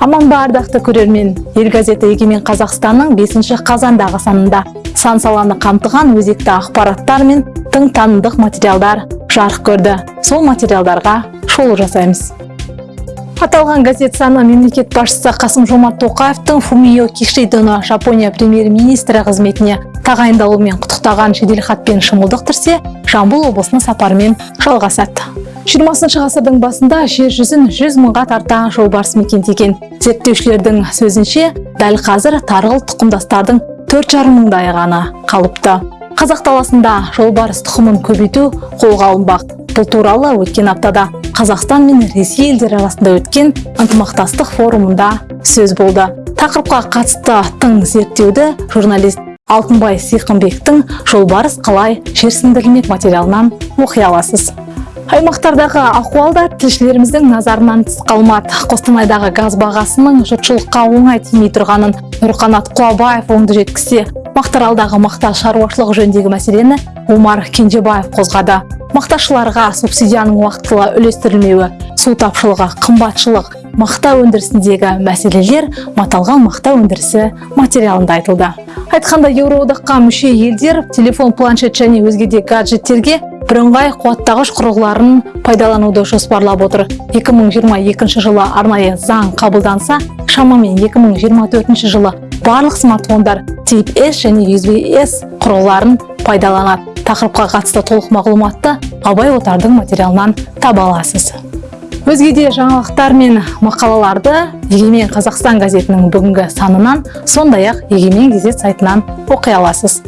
аман ба ардақты көрермен. Ел газеті егемен қазақстанның 5 қазандағы санында. Сан саланы қамтыған өзекті ақпараттар мен тың танымдық материалдар жарық көрді. Сол материалдарға шолу жасаймыз. Аталған газет саны мемлекет басшысы қасым жомарт тоқаевтың фумио кишидоны жапония премьер-министрі қызметіне тағайындалуымен құттықтаған жеделхатпен шымылдықтырсе жамбыл облысына сапарымен жалғасады. 20 ғасырдың басында жер жүзін 100 мыңға тарта жолбарыс мекендеген. Зерттеушілердің сөзінше дәл қазір тарғыл тұқымдастардың төрт жарым мыңдай ғана қалыпты. Қазақ даласында жолбарыс тұқымын көбейту қолға алынбақ. Бұл туралы өткен аптада қазақстан мен ресей елдері арасында өткен ынтымақтастық форумында сөз болды. Тақырыпқа қатысты тың зерттеуді журналист алтынбай сиқымбектің жолбарыс қалай? Жерсіндірілмек материалынан оқи аласыз. Аймақтардағы ахуал да тілшілеріміздің назарынан тыс қалмады. Қостанайдағы газ бағасының жұртшылыққа оңай тимей тұрғанын нұрқанат құлабаев оңды жеткізсе мақтаралдағы мақта шаруашылығы жөніндегі мәселені омар кенжебаев қозғады. Мақташыларға субсидияның уақытылы үлестірілмеуі су тапшылығы қымбатшылық мақта өндірісіндегі мәселелер маталған мақта өндірісі материалында айтылды. Айтқанда еуроодаққа мүше елдер телефон планшет және өзге де гаджеттерге бірыңғай қуаттағыш құрылғыларын пайдалануды жоспарлап отыр. 2022 жылы арнайы заң қабылданса шамамен 2024 жылы барлық смартфондар тип S және USB S құрылғыларын пайдаланады. Тақырыпқа қатысты толық мағлұматты абай отардың материалынан таба аласыз. Өзге де жаңалықтар мен мақалаларды егемен қазақстан газетінің бүгінгі санынан сондай ақ егемен газет сайтынан оқи аласыз.